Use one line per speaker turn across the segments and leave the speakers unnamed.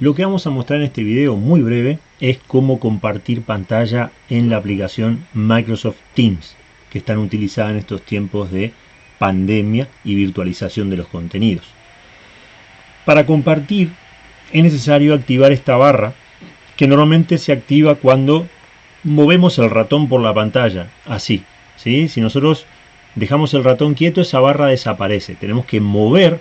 Lo que vamos a mostrar en este video muy breve es cómo compartir pantalla en la aplicación Microsoft Teams que están utilizadas en estos tiempos de pandemia y virtualización de los contenidos. Para compartir es necesario activar esta barra que normalmente se activa cuando movemos el ratón por la pantalla, así. ¿sí? Si nosotros dejamos el ratón quieto, esa barra desaparece. Tenemos que mover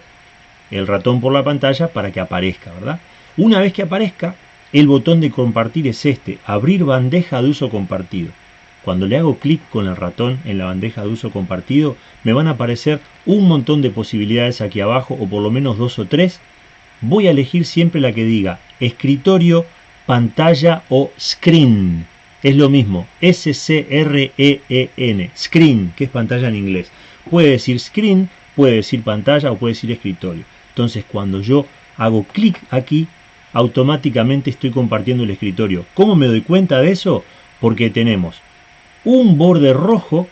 el ratón por la pantalla para que aparezca, ¿verdad? Una vez que aparezca, el botón de compartir es este, abrir bandeja de uso compartido. Cuando le hago clic con el ratón en la bandeja de uso compartido, me van a aparecer un montón de posibilidades aquí abajo, o por lo menos dos o tres. Voy a elegir siempre la que diga escritorio, pantalla o screen. Es lo mismo, S-C-R-E-E-N, screen, que es pantalla en inglés. Puede decir screen, puede decir pantalla o puede decir escritorio. Entonces cuando yo hago clic aquí, automáticamente estoy compartiendo el escritorio. ¿Cómo me doy cuenta de eso? Porque tenemos un borde rojo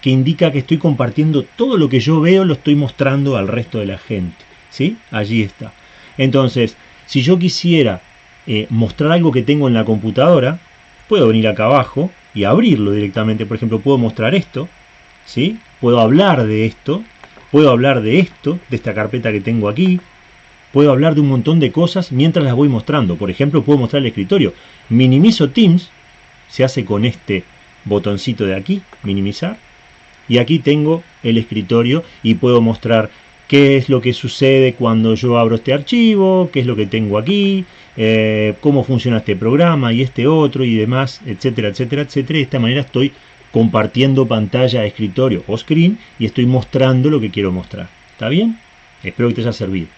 que indica que estoy compartiendo todo lo que yo veo, lo estoy mostrando al resto de la gente. ¿Sí? Allí está. Entonces, si yo quisiera eh, mostrar algo que tengo en la computadora, puedo venir acá abajo y abrirlo directamente. Por ejemplo, puedo mostrar esto, ¿sí? Puedo hablar de esto, puedo hablar de esto, de esta carpeta que tengo aquí, puedo hablar de un montón de cosas mientras las voy mostrando. Por ejemplo, puedo mostrar el escritorio. Minimizo Teams, se hace con este botoncito de aquí, minimizar, y aquí tengo el escritorio y puedo mostrar qué es lo que sucede cuando yo abro este archivo, qué es lo que tengo aquí, eh, cómo funciona este programa y este otro y demás, etcétera, etcétera, etcétera. De esta manera estoy compartiendo pantalla, escritorio o screen y estoy mostrando lo que quiero mostrar. ¿Está bien? Espero que te haya servido.